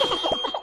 Ha ha ha!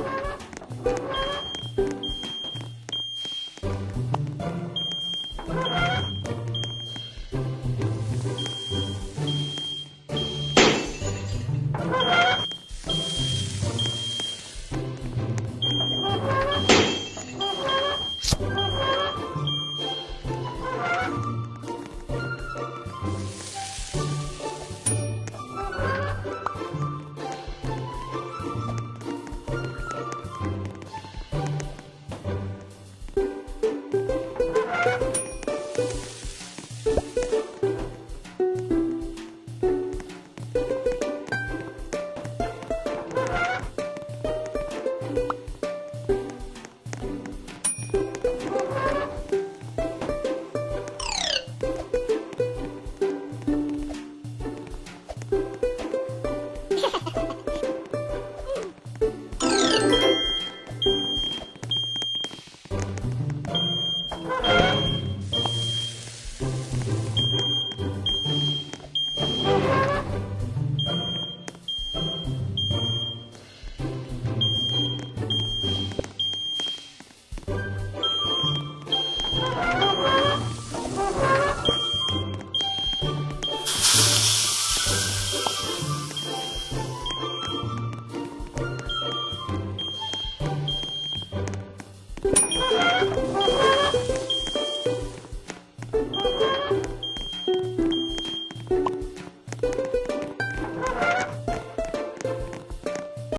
you.